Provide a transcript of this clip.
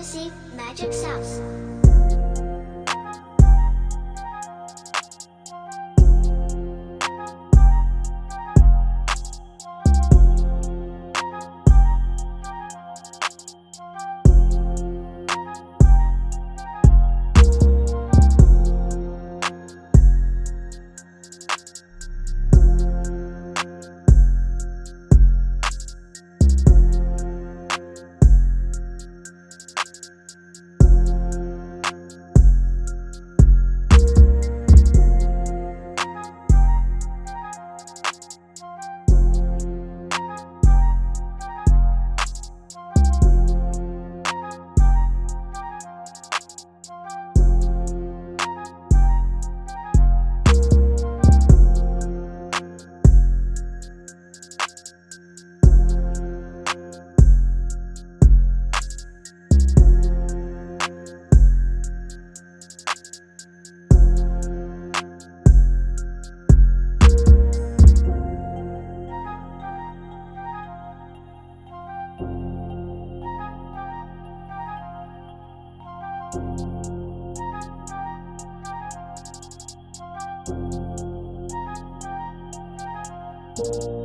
Fantasy Magic Sauce. You